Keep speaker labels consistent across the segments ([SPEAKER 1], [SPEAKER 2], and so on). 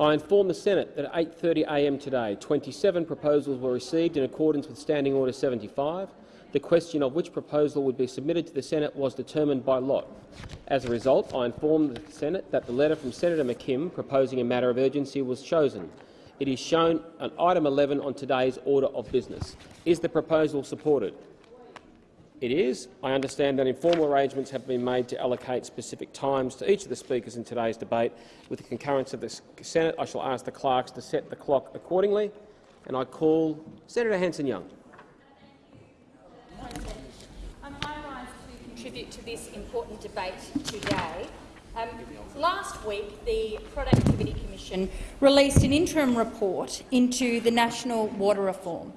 [SPEAKER 1] I inform the Senate that at 8.30am today, 27 proposals were received in accordance with Standing Order 75. The question of which proposal would be submitted to the Senate was determined by lot. As a result, I inform the Senate that the letter from Senator McKim proposing a matter of urgency was chosen. It is shown on item 11 on today's order of business. Is the proposal supported? It is. I understand that informal arrangements have been made to allocate specific times to each of the speakers in today's debate. With the concurrence of the Senate, I shall ask the clerks to set the clock accordingly. And I call Senator Hanson-Young.
[SPEAKER 2] Um, I rise to contribute to this important debate today. Um, last week, the Productivity Commission released an interim report into the national water reform.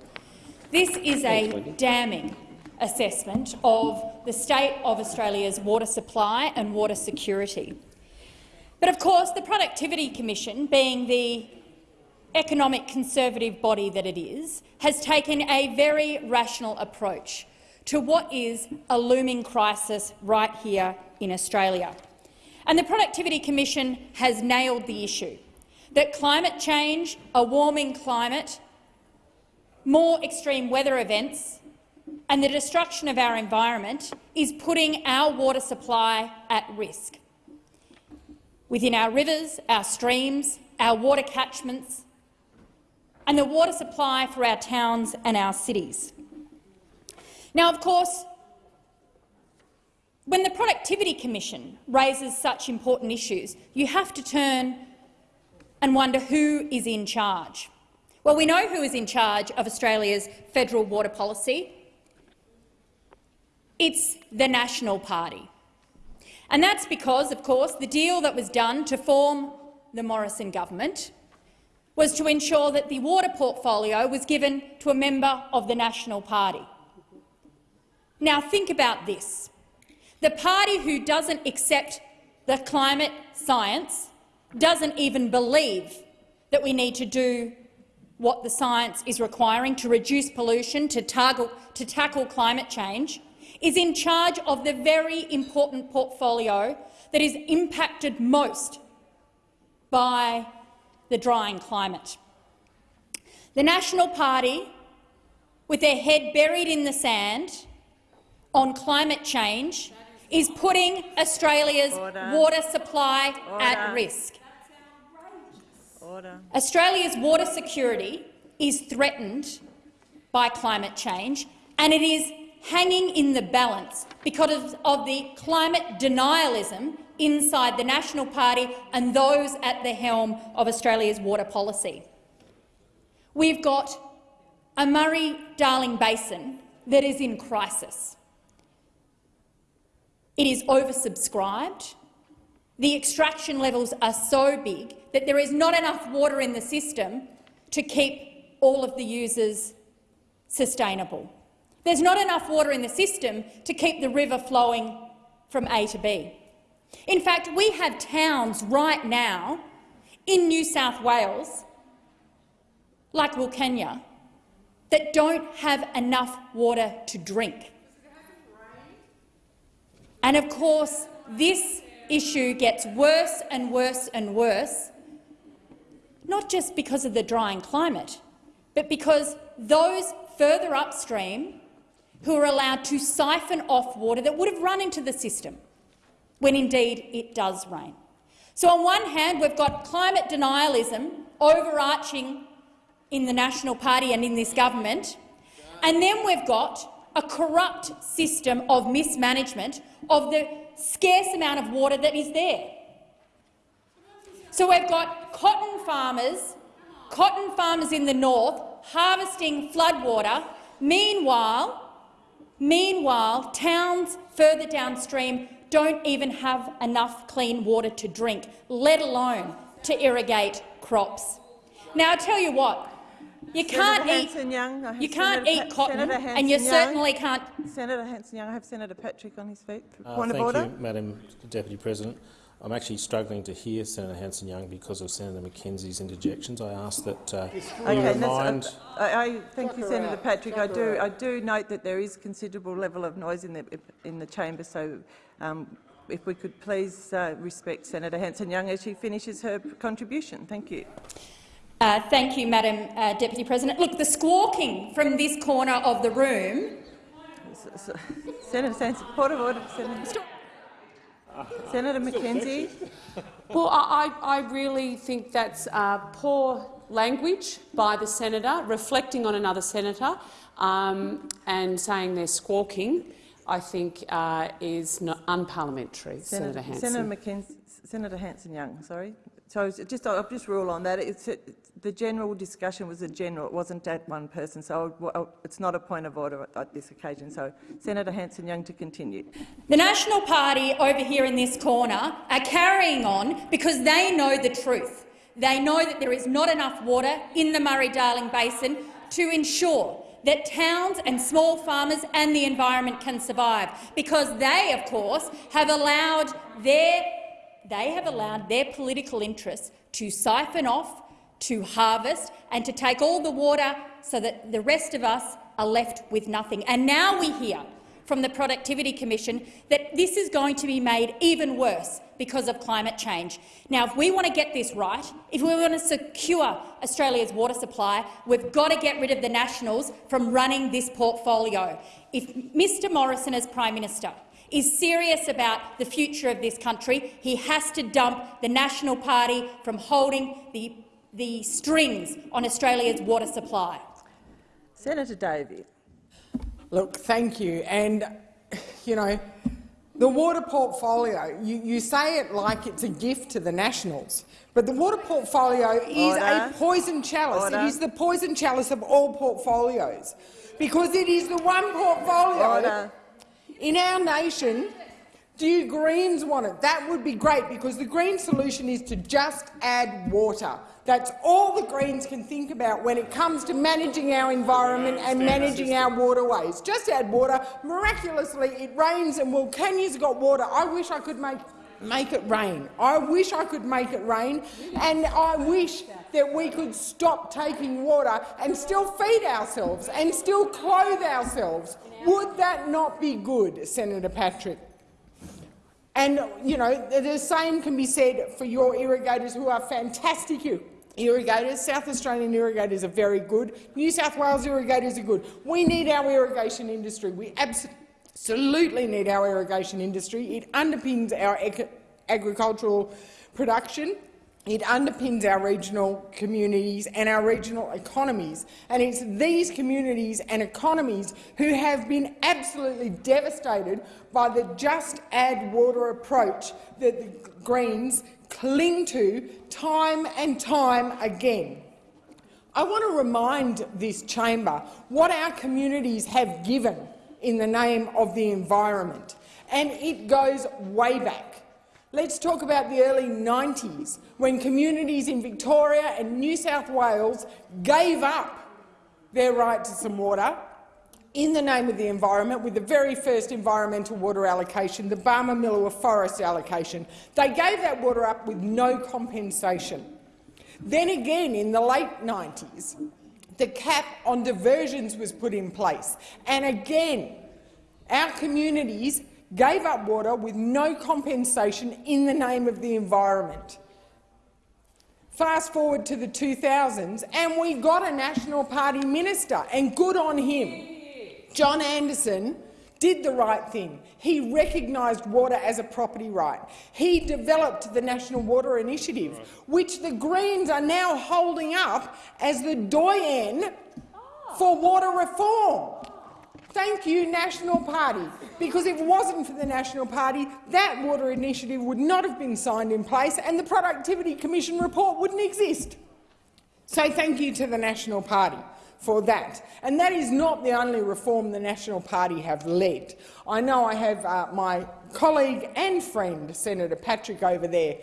[SPEAKER 2] This is a damning assessment of the state of Australia's water supply and water security. But of course, the Productivity Commission, being the economic conservative body that it is, has taken a very rational approach to what is a looming crisis right here in Australia. And the Productivity Commission has nailed the issue that climate change, a warming climate, more extreme weather events and the destruction of our environment is putting our water supply at risk. Within our rivers, our streams, our water catchments and the water supply for our towns and our cities. Now, of course, when the Productivity Commission raises such important issues, you have to turn and wonder who is in charge. Well, we know who is in charge of Australia's federal water policy. It's the National Party. And that's because, of course, the deal that was done to form the Morrison government was to ensure that the water portfolio was given to a member of the National Party. Now think about this. The party who doesn't accept the climate science doesn't even believe that we need to do what the science is requiring to reduce pollution, to, target, to tackle climate change, is in charge of the very important portfolio that is impacted most by the drying climate. The National Party, with their head buried in the sand, on climate change is putting Australia's Order. water supply Order. at risk. Order. Australia's water security is threatened by climate change, and it is hanging in the balance because of the climate denialism inside the National Party and those at the helm of Australia's water policy. We've got a Murray-Darling Basin that is in crisis. It is oversubscribed. The extraction levels are so big that there is not enough water in the system to keep all of the users sustainable. There's not enough water in the system to keep the river flowing from A to B. In fact, we have towns right now in New South Wales, like Wilcannia, that don't have enough water to drink. And of course, this issue gets worse and worse and worse, not just because of the drying climate, but because those further upstream who are allowed to siphon off water that would have run into the system when indeed it does rain. So on one hand, we've got climate denialism overarching in the National Party and in this government, and then we've got a corrupt system of mismanagement of the scarce amount of water that is there. So we've got cotton farmers, cotton farmers in the north harvesting floodwater. Meanwhile, meanwhile, towns further downstream don't even have enough clean water to drink, let alone to irrigate crops. Now, I tell you what, you can't eat. Young, you can't Senator eat cotton, and you certainly can't.
[SPEAKER 3] Senator Hanson-Young, I have Senator Patrick on his feet.
[SPEAKER 4] Uh, Point of order. Thank you, Madam Deputy President. I'm actually struggling to hear Senator Hanson-Young because of Senator McKenzie's interjections. I ask that uh, okay, remind.
[SPEAKER 3] Uh, I, I, thank you, Senator Patrick. I do. I do note that there is considerable level of noise in the in the chamber, so um, if we could please uh, respect Senator Hanson-Young as she finishes her contribution. Thank you.
[SPEAKER 2] Uh, thank you, Madam uh, Deputy President. Look, the squawking from this corner of the room
[SPEAKER 3] S- s- Senator Sanson, point of order, Senator. Senator McKenzie.
[SPEAKER 5] Well, I, I I really think that's uh, poor language by the senator, reflecting on another senator um, and saying they're squawking, I think uh, is not unparliamentary, Senator, Hanson.
[SPEAKER 3] Senator McKenzie, Senator Hanson-Young, sorry. So just, I'll just rule on that. It's, it, the general discussion was a general, it wasn't at one person, so I- I- it's not a point of order at, at this occasion. So Senator Hanson-Young to continue.
[SPEAKER 2] The National Party over here in this corner are carrying on because they know the truth. They know that there is not enough water in the Murray-Darling Basin to ensure that towns and small farmers and the environment can survive, because they, of course, have allowed their, they have allowed their political interests to siphon off, to harvest and to take all the water so that the rest of us are left with nothing. And now we hear from the Productivity Commission that this is going to be made even worse because of climate change. Now, if we want to get this right, if we want to secure Australia's water supply, we've got to get rid of the Nationals from running this portfolio. If Mr Morrison, as Prime Minister, is serious about the future of this country, he has to dump the National Party from holding the, the strings on Australia's water supply.
[SPEAKER 3] Senator Davey.
[SPEAKER 6] Look, thank you. And, you know, the water portfolio, you, you say it like it's a gift to the Nationals, but the water portfolio is
[SPEAKER 3] Order.
[SPEAKER 6] a poison chalice.
[SPEAKER 3] Order.
[SPEAKER 6] It is the poison chalice of all portfolios because it is the one portfolio
[SPEAKER 3] Order.
[SPEAKER 6] In our nation do you Greens want it? That would be great, because the Green solution is to just add water. That's all the Greens can think about when it comes to managing our environment and managing our waterways. Just add water. Miraculously, it rains and Wilcannia's got water. I wish I could make make it rain. I wish I could make it rain, and I wish that we could stop taking water and still feed ourselves and still clothe ourselves. Would that not be good, Senator Patrick? And, you know, the same can be said for your irrigators who are fantastic ir- irrigators. South Australian irrigators are very good. New South Wales irrigators are good. We need our irrigation industry. We absolutely need our irrigation industry. It underpins our agricultural production. It underpins our regional communities and our regional economies. And it's these communities and economies who have been absolutely devastated by the just add water approach that the Greens cling to time and time again. I want to remind this chamber what our communities have given in the name of the environment, and it goes way back. Let's talk about the early 90s, when communities in Victoria and New South Wales gave up their right to some water in the name of the environment with the very first environmental water allocation, the Barmah Forest allocation. They gave that water up with no compensation. Then again, in the late 90s, the cap on diversions was put in place. And again, our communities gave up water with no compensation in the name of the environment. Fast forward to the 2000s, and we got a National Party minister, and good on him. John Anderson did the right thing. He recognised water as a property right. He developed the National Water Initiative, which the Greens are now holding up as the doyen for water reform. Thank you, National Party, because if it wasn't for the National Party, that water initiative would not have been signed in place and the Productivity Commission report wouldn't exist. So thank you to the National Party for that. And that is not the only reform the National Party have led. I know I have uh, my colleague and friend, Senator Patrick, over there,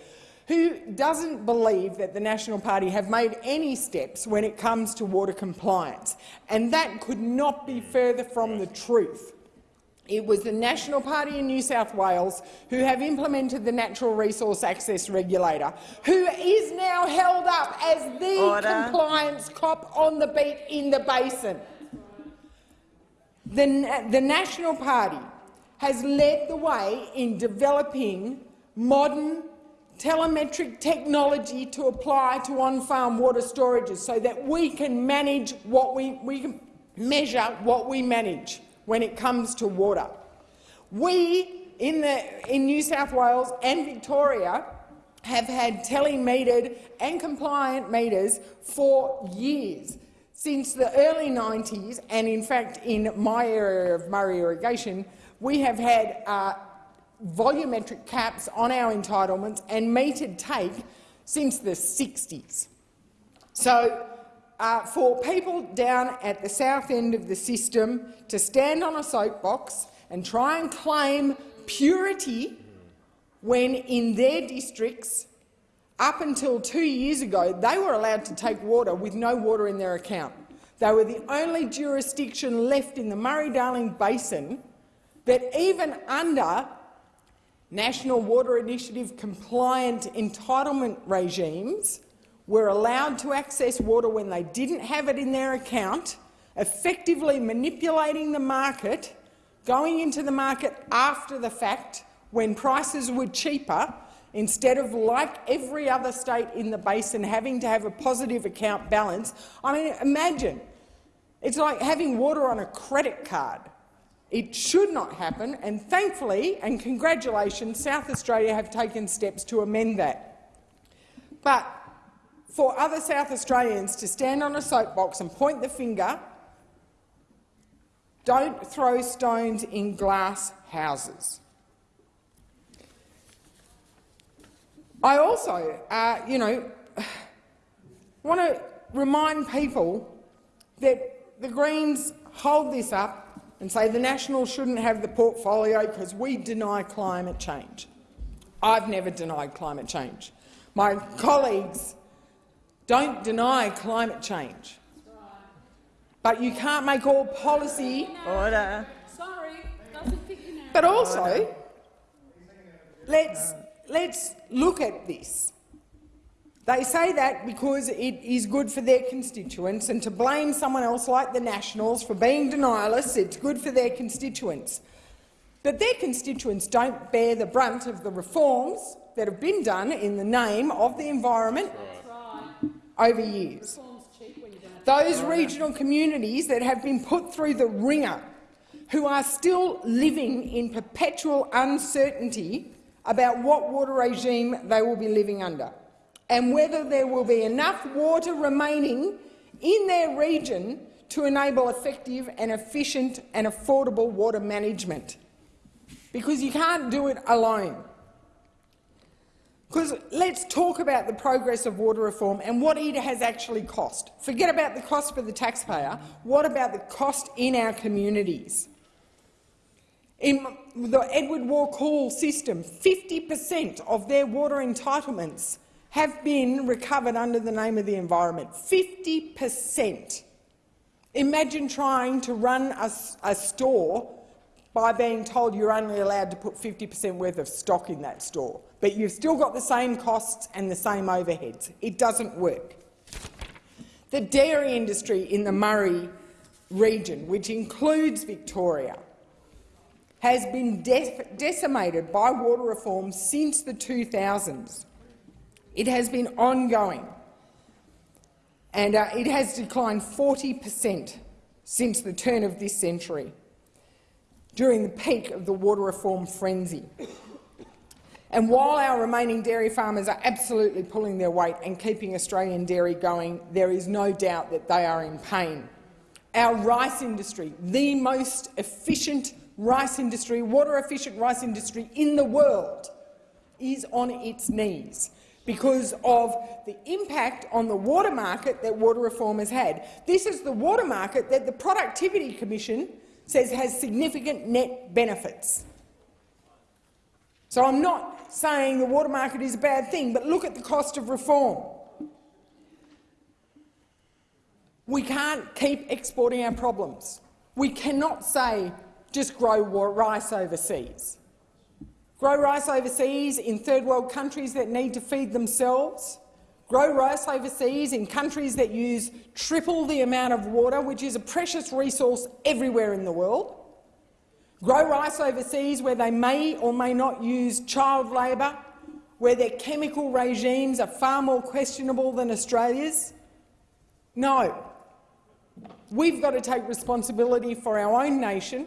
[SPEAKER 6] who doesn't believe that the National Party have made any steps when it comes to water compliance. And that could not be further from the truth. It was the National Party in New South Wales who have implemented the Natural Resource Access Regulator, who is now held up as the
[SPEAKER 3] Order.
[SPEAKER 6] compliance cop on the beat in the basin. The, the National Party has led the way in developing modern telemetric technology to apply to on-farm water storages so that we can manage what we, we can measure what we manage when it comes to water. We in, the, in New South Wales and Victoria have had telemetered and compliant meters for years, since the early 90s, and in fact in my area of Murray irrigation, we have had uh, volumetric caps on our entitlements and metered take since the 60s. So uh, for people down at the south end of the system to stand on a soapbox and try and claim purity when in their districts, up until two years ago, they were allowed to take water with no water in their account. They were the only jurisdiction left in the Murray-Darling Basin that even under National Water Initiative compliant entitlement regimes were allowed to access water when they didn't have it in their account, effectively manipulating the market, going into the market after the fact when prices were cheaper, instead of, like every other state in the basin, having to have a positive account balance. I mean, imagine. It's like having water on a credit card. It should not happen, and thankfully, and congratulations, South Australia have taken steps to amend that. But for other South Australians to stand on a soapbox and point the finger, don't throw stones in glass houses. I also, uh, you know, want to remind people that the Greens hold this up and say the Nationals shouldn't have the portfolio because we deny climate change. I've never denied climate change. My colleagues don't deny climate change. But you can't make all policy.
[SPEAKER 3] Order.
[SPEAKER 5] Sorry, doesn't fit you now.
[SPEAKER 6] But also, let's, let's look at this. They say that because it is good for their constituents, and to blame someone else like the Nationals for being denialists, it's good for their constituents. But their constituents don't bear the brunt of the reforms that have been done in the name of the environment over years. Those regional communities that have been put through the wringer, who are still living in perpetual uncertainty about what water regime they will be living under and whether there will be enough water remaining in their region to enable effective and efficient and affordable water management. Because you can't do it alone. Because let's talk about the progress of water reform and what it has actually cost. Forget about the cost for the taxpayer. What about the cost in our communities? In the Edward Wakool system, 50 per cent of their water entitlements have been recovered under the name of the environment. 50 per cent. Imagine trying to run a, a, store by being told you're only allowed to put 50 per cent worth of stock in that store, but you've still got the same costs and the same overheads. It doesn't work. The dairy industry in the Murray region, which includes Victoria, has been de decimated by water reform since the 2000s. It has been ongoing, and uh, it has declined 40 per cent since the turn of this century, during the peak of the water reform frenzy. And while our remaining dairy farmers are absolutely pulling their weight and keeping Australian dairy going, there is no doubt that they are in pain. Our rice industry, the most efficient rice industry, water-efficient rice industry in the world, is on its knees because of the impact on the water market that water reform has had. This is the water market that the Productivity Commission says has significant net benefits. So I'm not saying the water market is a bad thing, but look at the cost of reform. We can't keep exporting our problems. We cannot say just grow rice overseas grow rice overseas in third world countries that need to feed themselves, grow rice overseas in countries that use triple the amount of water, which is a precious resource everywhere in the world, grow rice overseas where they may or may not use child labour, where their chemical regimes are far more questionable than Australia's? No. We've got to take responsibility for our own nation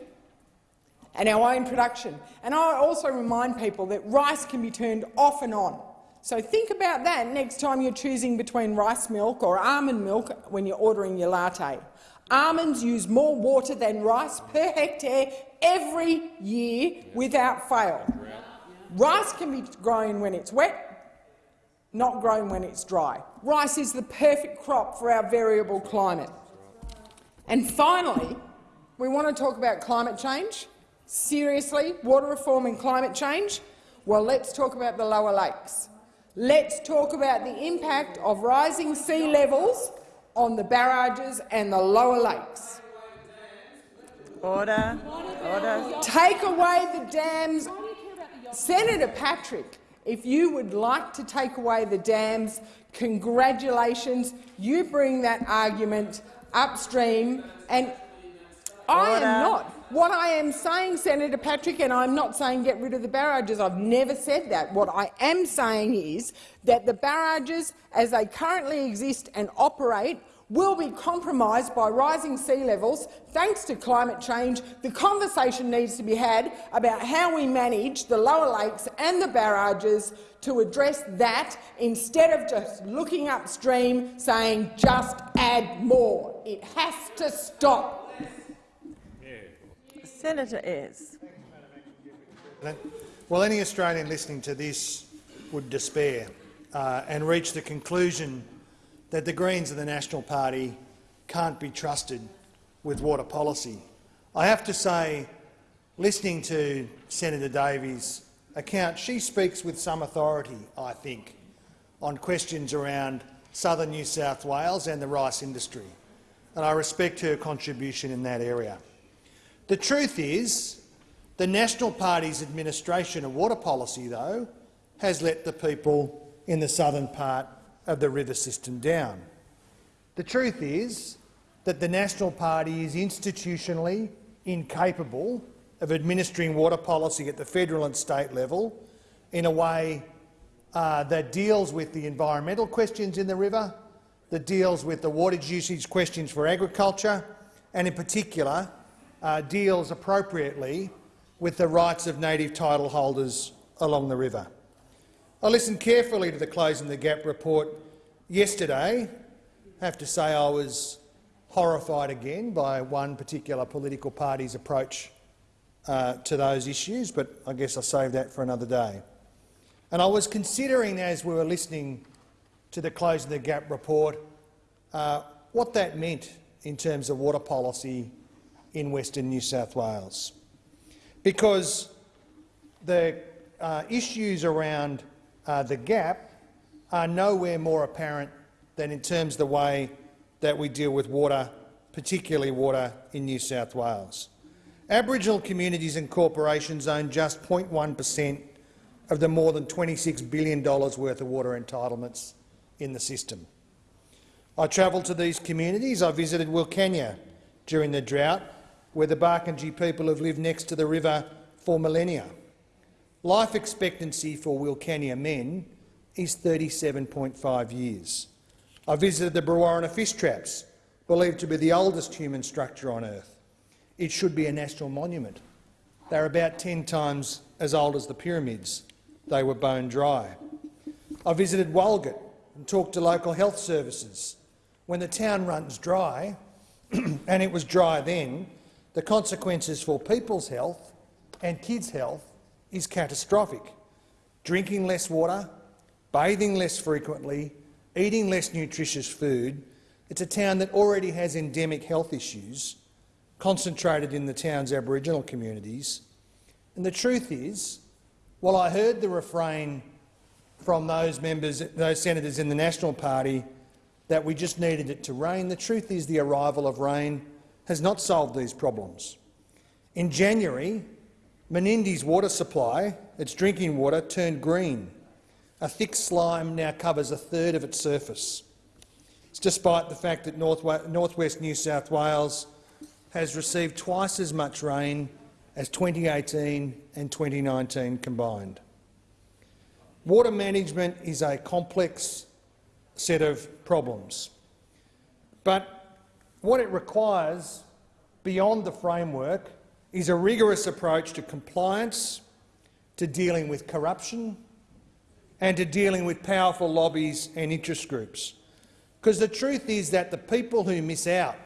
[SPEAKER 6] and our own production. And I also remind people that rice can be turned off and on. So think about that next time you're choosing between rice milk or almond milk when you're ordering your latte. Almonds use more water than rice per hectare every year without fail. Rice can be grown when it's wet, not grown when it's dry. Rice is the perfect crop for our variable climate. And finally, we want to talk about climate change. Seriously, water reform and climate change? Well, let's talk about the lower lakes. Let's talk about the impact of rising sea levels on the barrages and the lower lakes.
[SPEAKER 3] Order. Order.
[SPEAKER 6] Take away the dams. Senator Patrick, if you would like to take away the dams, congratulations. You bring that argument upstream, and I am not. What I am saying, Senator Patrick, and I'm not saying get rid of the barrages, I've never said that. What I am saying is that the barrages, as they currently exist and operate, will be compromised by rising sea levels thanks to climate change. The conversation needs to be had about how we manage the lower lakes and the barrages to address that instead of just looking upstream saying just add more. It has to stop.
[SPEAKER 3] Senator Ayres.
[SPEAKER 7] Well, any Australian listening to this would despair uh, and reach the conclusion that the Greens and the National Party can't be trusted with water policy. I have to say, listening to Senator Davey's account, she speaks with some authority, I think, on questions around southern New South Wales and the rice industry, and I respect her contribution in that area. The truth is, the National Party's administration of water policy, though, has let the people in the southern part of the river system down. The truth is that the National Party is institutionally incapable of administering water policy at the federal and state level in a way uh, that deals with the environmental questions in the river, that deals with the water usage questions for agriculture, and in particular uh, deals appropriately with the rights of native title holders along the river. I listened carefully to the Closing the Gap report yesterday. I have to say I was horrified again by one particular political party's approach uh, to those issues, but I guess I'll save that for another day. And I was considering, as we were listening to the Closing the Gap report, uh, what that meant in terms of water policy in Western New South Wales. Because the uh, issues around uh, the gap are nowhere more apparent than in terms of the way that we deal with water, particularly water in New South Wales. Aboriginal communities and corporations own just 0.1 per cent of the more than $26 billion worth of water entitlements in the system. I travelled to these communities. I visited Wilcannia during the drought where the Barkindji people have lived next to the river for millennia. Life expectancy for Wilcannia men is 37.5 years. I visited the Brewarrina fish traps, believed to be the oldest human structure on Earth. It should be a national monument. They're about 10 times as old as the pyramids. They were bone dry. I visited Walgett and talked to local health services. When the town runs dry, and it was dry then, the consequences for people's health and kids' health is catastrophic. Drinking less water, bathing less frequently, eating less nutritious food. It's a town that already has endemic health issues concentrated in the town's Aboriginal communities. And the truth is, while I heard the refrain from those members, those senators in the National Party that we just needed it to rain, the truth is the arrival of rain has not solved these problems. In January, Menindee's water supply, its drinking water, turned green. A thick slime now covers a third of its surface. It's despite the fact that North West New South Wales has received twice as much rain as 2018 and 2019 combined. Water management is a complex set of problems, but what it requires beyond the framework is a rigorous approach to compliance, to dealing with corruption and to dealing with powerful lobbies and interest groups. Because the truth is that the people who miss out,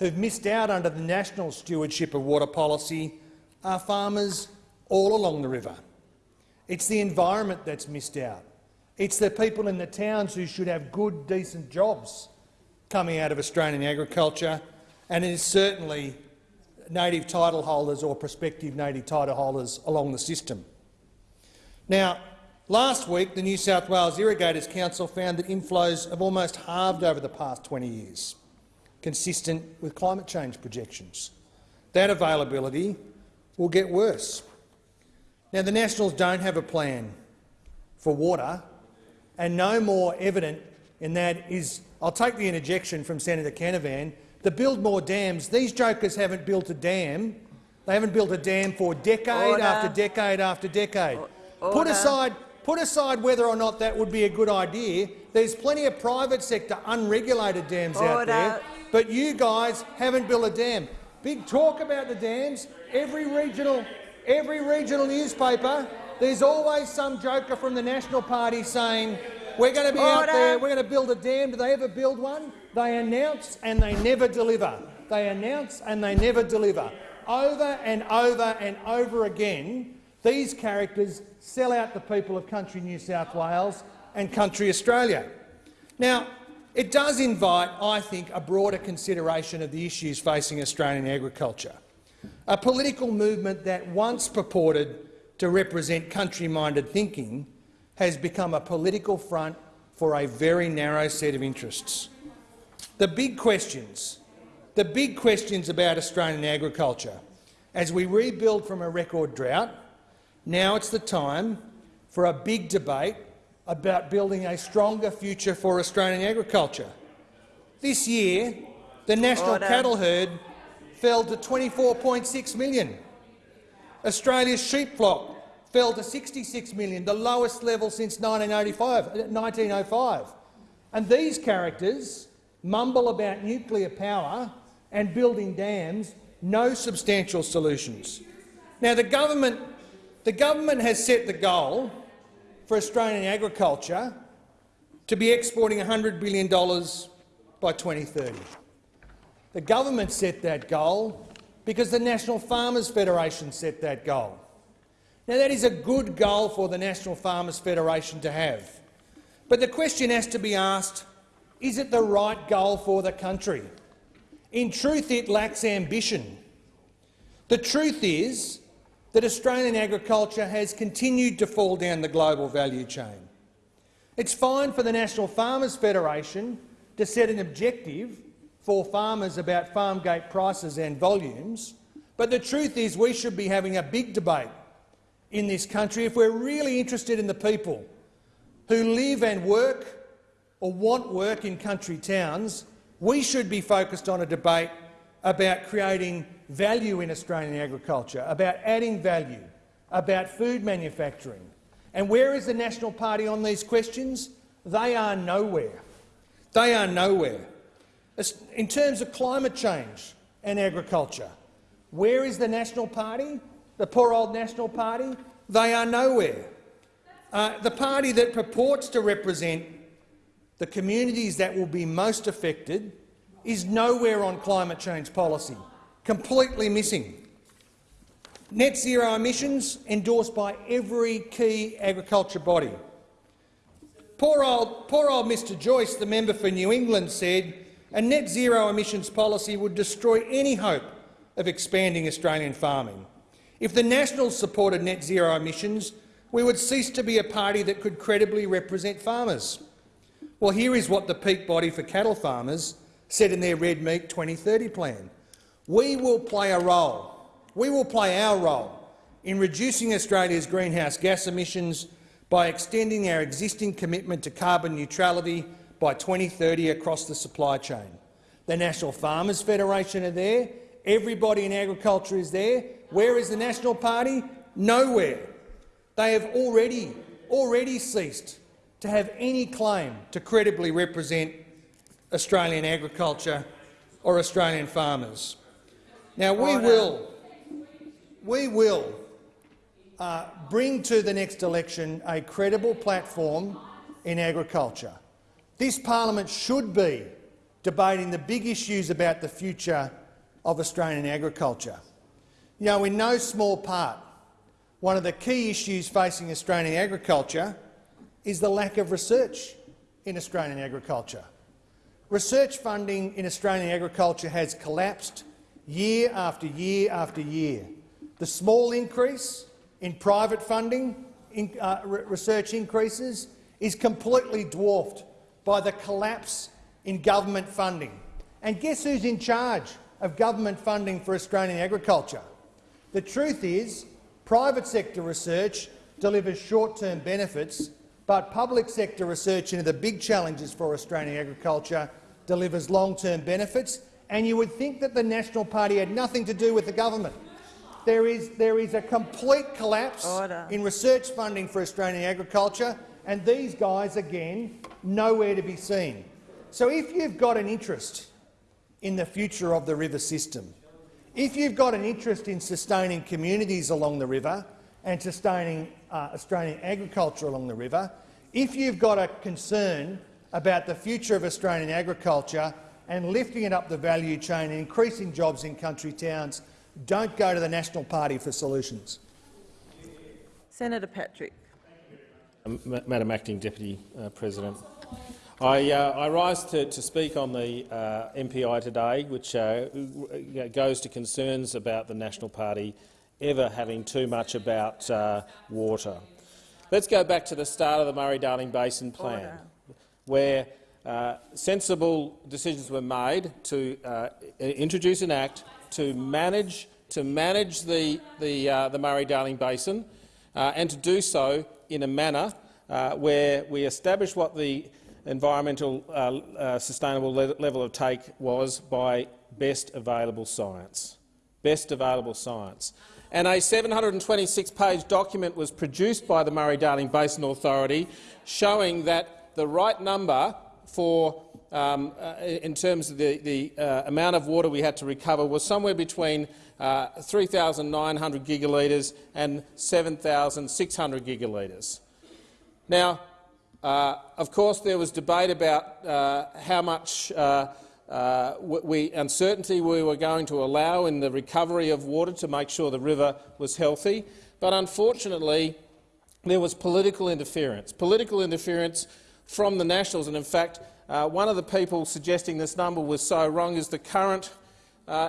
[SPEAKER 7] who've missed out under the national stewardship of water policy, are farmers all along the river. It's the environment that's missed out. It's the people in the towns who should have good, decent jobs coming out of Australian agriculture, and it is certainly native title holders or prospective native title holders along the system. Now, last week the New South Wales Irrigators Council found that inflows have almost halved over the past 20 years, consistent with climate change projections. That availability will get worse. Now, the Nationals don't have a plan for water, and no more evident in that is I'll take the interjection from Senator Canavan to build more dams. These jokers haven't built a dam. They haven't built a dam for decade
[SPEAKER 3] Order.
[SPEAKER 7] after decade after decade. Put aside, put aside whether or not that would be a good idea. There's plenty of private sector unregulated dams out there, but you guys haven't built a dam. Big talk about the dams. Every regional, every regional newspaper, there's always some joker from the National Party saying, we're going to be out there, we're going to build a dam. Do they ever build one? They announce and they never deliver. They announce and they never deliver. Over and over and over again, these characters sell out the people of country New South Wales and country Australia. Now, it does invite, I think, a broader consideration of the issues facing Australian agriculture. A political movement that once purported to represent country-minded thinking has become a political front for a very narrow set of interests. The big questions, the big questions about Australian agriculture, as we rebuild from a record drought, now it's the time for a big debate about building a stronger future for Australian agriculture. This year, the national
[SPEAKER 3] Order.
[SPEAKER 7] cattle herd fell to 24.6 million. Australia's sheep flock fell to 66 million, the lowest level since 1985. 1905. Uh, and these characters mumble about nuclear power and building dams, no substantial solutions. Now, the government, the government has set the goal for Australian agriculture to be exporting $100 billion by 2030. The government set that goal because the National Farmers Federation set that goal. Now, that is a good goal for the National Farmers Federation to have. But the question has to be asked, is it the right goal for the country? In truth, it lacks ambition. The truth is that Australian agriculture has continued to fall down the global value chain. It's fine for the National Farmers Federation to set an objective for farmers about farm gate prices and volumes, but the truth is we should be having a big debate in this country if we're really interested in the people who live and work or want work in country towns, we should be focused on a debate about creating value in Australian agriculture, about adding value, about food manufacturing. And where is the National Party on these questions? They are nowhere. They are nowhere. In terms of climate change and agriculture, where is the National Party? The poor old National Party? They are nowhere. Uh, the party that purports to represent the communities that will be most affected is nowhere on climate change policy, completely missing. Net zero emissions endorsed by every key agriculture body. Poor old, poor old Mr Joyce, the member for New England, said a net zero emissions policy would destroy any hope of expanding Australian farming. If the Nationals supported net zero emissions, we would cease to be a party that could credibly represent farmers. Well, here is what the peak body for cattle farmers said in their Red Meat 2030 plan. We will play a role, we will play our role in reducing Australia's greenhouse gas emissions by extending our existing commitment to carbon neutrality by 2030 across the supply chain. The National Farmers Federation are there, everybody in agriculture is there, Where is the National Party? Nowhere. They have already, already ceased to have any claim to credibly represent Australian agriculture or Australian farmers. Now, we will, we will uh, bring to the next election a credible platform in agriculture. This parliament should be debating the big issues about the future of Australian agriculture. You know, in no small part, one of the key issues facing Australian agriculture is the lack of research in Australian agriculture. Research funding in Australian agriculture has collapsed year after year after year. The small increase in private funding, in, uh, re research increases, is completely dwarfed by the collapse in government funding. And guess who's in charge of government funding for Australian agriculture? The truth is, private sector research delivers short-term benefits, but public sector research into the big challenges for Australian agriculture delivers long-term benefits, and you would think that the National Party had nothing to do with the government. There is, there is a complete collapse
[SPEAKER 3] Order.
[SPEAKER 7] in research funding for Australian agriculture, and these guys, again, nowhere to be seen. So if you've got an interest in the future of the river system, if you've got an interest in sustaining communities along the river and sustaining uh, Australian agriculture along the river, if you've got a concern about the future of Australian agriculture and lifting it up the value chain and increasing jobs in country towns, don't go to the National Party for solutions.
[SPEAKER 3] Senator Patrick.
[SPEAKER 4] Um, Madam Acting Deputy uh, President, I, uh, I rise to, to speak on the uh, MPI today, which uh, goes to concerns about the National Party ever having too much about uh, water. Let's go back to the start of the Murray-Darling Basin Plan,
[SPEAKER 3] Order.
[SPEAKER 4] where uh, sensible decisions were made to uh, introduce an act to manage to manage the the, uh, the Murray-Darling Basin, uh, and to do so in a manner uh, where we establish what the environmental uh, uh, sustainable le level of take was by best available science. Best available science. And a 726-page document was produced by the Murray-Darling Basin Authority showing that the right number for um, uh, in terms of the, the uh, amount of water we had to recover was somewhere between uh, 3,900 gigalitres and 7,600 gigalitres. Now, uh, of course, there was debate about uh, how much uh, uh, we, uncertainty we were going to allow in the recovery of water to make sure the river was healthy, but unfortunately there was political interference. Political interference from the Nationals, and in fact, uh, one of the people suggesting this number was so wrong is the current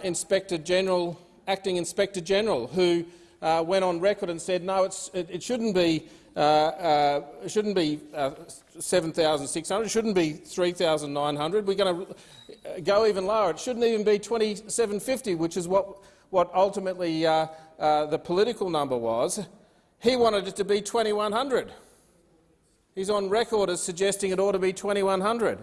[SPEAKER 4] Inspector General, Acting Inspector General, who went on record and said, no, it, it shouldn't be uh, uh, it shouldn't be uh, 7,600. It shouldn't be 3,900. We're going to go even lower. It shouldn't even be 2,750, which is what, what ultimately uh, uh, the political number was. He wanted it to be 2,100. He's on record as suggesting it ought to be 2,100.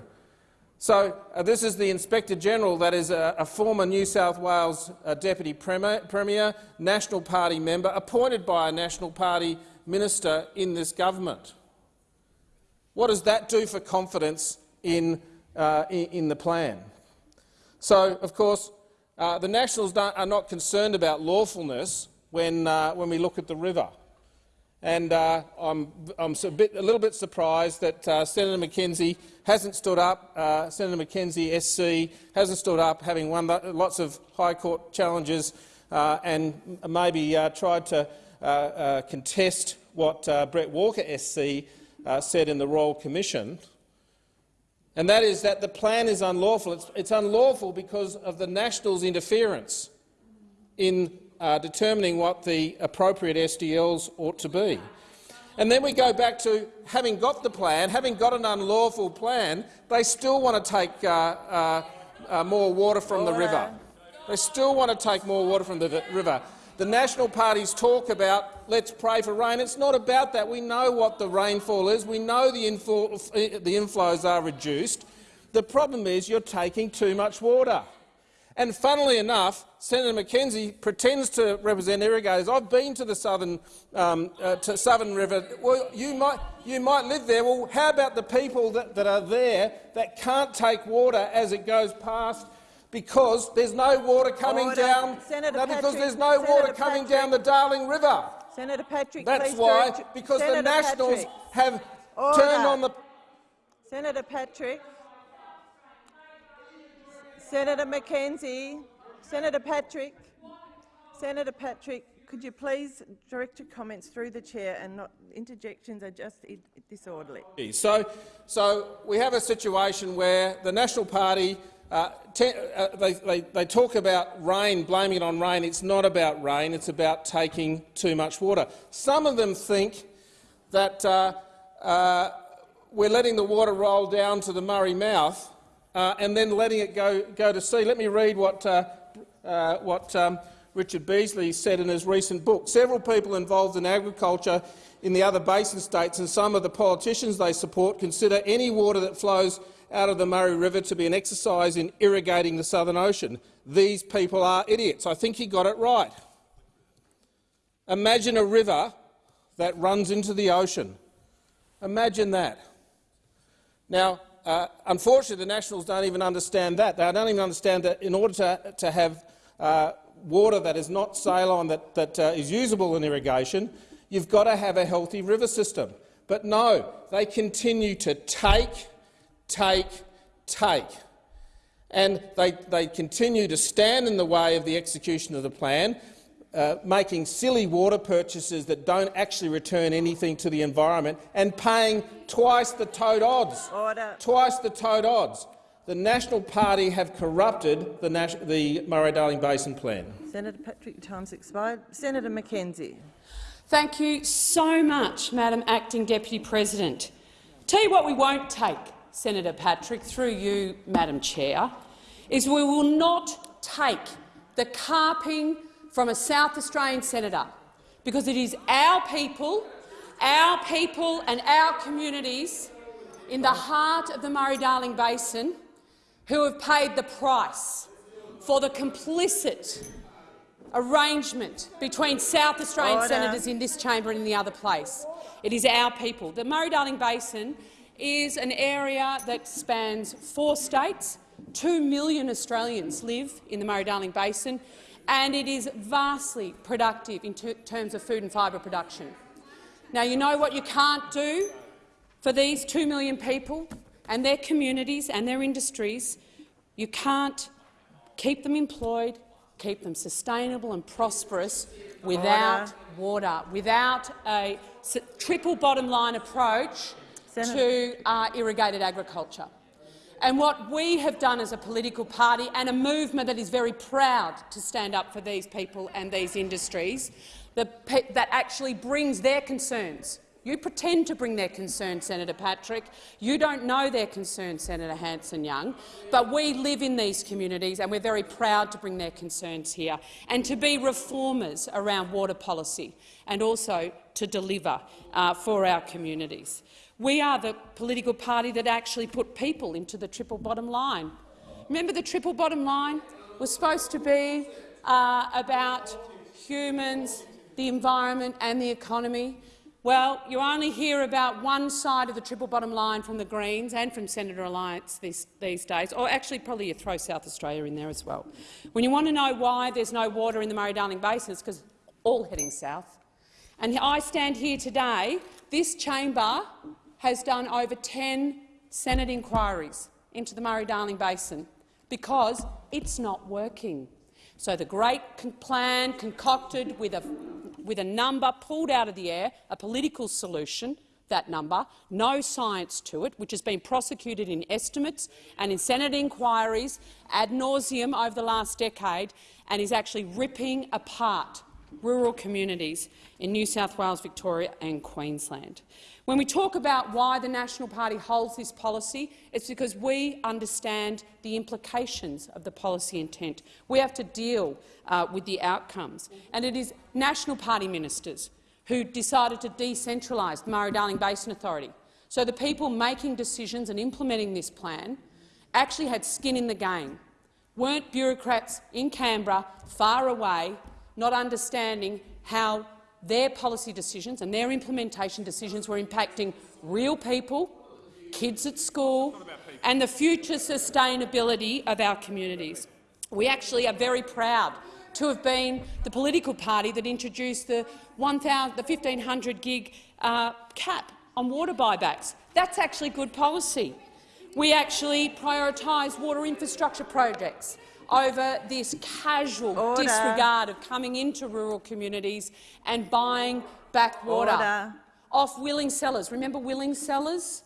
[SPEAKER 4] So uh, this is the Inspector General, that is a, a former New South Wales uh, Deputy Premier, Premier, National Party member, appointed by a National Party minister in this government. What does that do for confidence in, uh, in, the plan? So, of course, uh, the Nationals are not concerned about lawfulness when, uh, when we look at the river. And uh, I'm, I'm a, bit, a, little bit surprised that uh, Senator McKenzie hasn't stood up. Uh, Senator McKenzie, SC, hasn't stood up, having won lots of High Court challenges, and maybe tried to uh, uh, contest what uh, Brett Walker SC said in the Royal Commission, and that is that the plan is unlawful. It's, it's unlawful because of the Nationals' interference in uh, determining what the appropriate SDLs ought to be. And then we go back to having got the plan, having got an unlawful plan, they still want to take uh, uh, more water from the river. They still want to take more water from the river. The national parties talk about let's pray for rain. It's not about that. We know what the rainfall is. We know the, inflow, the inflows are reduced. The problem is you're taking too much water. And funnily enough, Senator McKenzie pretends to represent irrigators. I've been to the southern, um, uh, to Southern River. Well, you might, you might live there. Well, how about the people that, that are there that can't take water as it goes past because there's no water coming
[SPEAKER 3] Order.
[SPEAKER 4] down.
[SPEAKER 3] Senator
[SPEAKER 4] no, because
[SPEAKER 3] Patrick,
[SPEAKER 4] there's no
[SPEAKER 3] Senator
[SPEAKER 4] water coming
[SPEAKER 3] Patrick.
[SPEAKER 4] down the Darling River.
[SPEAKER 3] Senator Patrick,
[SPEAKER 4] That's why,
[SPEAKER 3] direct-
[SPEAKER 4] because
[SPEAKER 3] Senator
[SPEAKER 4] the Nationals
[SPEAKER 3] Patrick.
[SPEAKER 4] have
[SPEAKER 3] Order.
[SPEAKER 4] turned on the.
[SPEAKER 3] Senator Patrick. Senator McKenzie. Senator Patrick. Senator Patrick, could you please direct your comments through the chair and not interjections are just disorderly.
[SPEAKER 4] So, so we have a situation where the National Party uh, uh, they, they, they talk about rain, blaming it on rain. It's not about rain. It's about taking too much water. Some of them think that uh, uh, we're letting the water roll down to the Murray mouth uh, and then letting it go, go to sea. Let me read what, what um, Richard Beasley said in his recent book. Several people involved in agriculture in the other basin states and some of the politicians they support consider any water that flows out of the Murray River to be an exercise in irrigating the Southern Ocean. These people are idiots. I think he got it right. Imagine a river that runs into the ocean. Imagine that. Now, uh, unfortunately, the Nationals don't even understand that. They don't even understand that in order to, to have uh, water that is not saline, that, that uh, is usable in irrigation, you've got to have a healthy river system. But no, they continue to take, take, take. And they, they continue to stand in the way of the execution of the plan, uh, making silly water purchases that don't actually return anything to the environment and paying twice the toad odds.
[SPEAKER 3] Order.
[SPEAKER 4] Twice the tote odds. The National Party have corrupted the, Nas the Murray-Darling Basin Plan.
[SPEAKER 3] Senator Patrick, your time's expired. Senator McKenzie.
[SPEAKER 5] Thank you so much, Madam Acting Deputy President. Tell you what we won't take, Senator Patrick, through you, Madam Chair, is we will not take the carping from a South Australian senator, because it is our people, our people and our communities in the heart of the Murray-Darling Basin who have paid the price for the complicit arrangement between South Australian
[SPEAKER 3] Order.
[SPEAKER 5] senators in this chamber and in the other place. It is our people. The Murray-Darling Basin is an area that spans four states. Two million Australians live in the Murray-Darling Basin, and it is vastly productive in ter terms of food and fibre production. Now, you know what you can't do for these two million people and their communities and their industries? You can't keep them employed, keep them sustainable and prosperous without water, without a triple bottom line approach
[SPEAKER 3] Senator-
[SPEAKER 5] to uh, irrigated agriculture. And what we have done as a political party and a movement that is very proud to stand up for these people and these industries, that, that actually brings their concerns. You pretend to bring their concerns, Senator Patrick. You don't know their concerns, Senator Hanson-Young. But we live in these communities and we're very proud to bring their concerns here and to be reformers around water policy and also to deliver uh, for our communities. We are the political party that actually put people into the triple bottom line. Remember the triple bottom line was supposed to be uh, about humans, the environment and the economy. Well, you only hear about one side of the triple bottom line from the Greens and from Senator Alliance these, these days, or actually probably you throw South Australia in there as well. When you want to know why there's no water in the Murray-Darling Basin, it's because all heading south. And I stand here today, this chamber has done over 10 Senate inquiries into the Murray-Darling Basin because it's not working. So the great plan concocted with a, with a number pulled out of the air, a political solution, that number, no science to it, which has been prosecuted in estimates and in Senate inquiries ad nauseum over the last decade and is actually ripping apart rural communities in New South Wales, Victoria and Queensland. When we talk about why the National Party holds this policy, it's because we understand the implications of the policy intent. We have to deal uh, with the outcomes. And it is National Party ministers who decided to decentralise the Murray-Darling Basin Authority. So the people making decisions and implementing this plan actually had skin in the game. weren't bureaucrats in Canberra, far away, not understanding how their policy decisions and their implementation decisions were impacting real people, kids at school and the future sustainability of our communities. We actually are very proud to have been the political party that introduced the, 1, the 1,500 gig uh, cap on water buybacks. That's actually good policy. We actually prioritise water infrastructure projects over this casual
[SPEAKER 3] Order.
[SPEAKER 5] disregard of coming into rural communities and buying back water
[SPEAKER 3] Order.
[SPEAKER 5] off willing sellers. Remember willing sellers?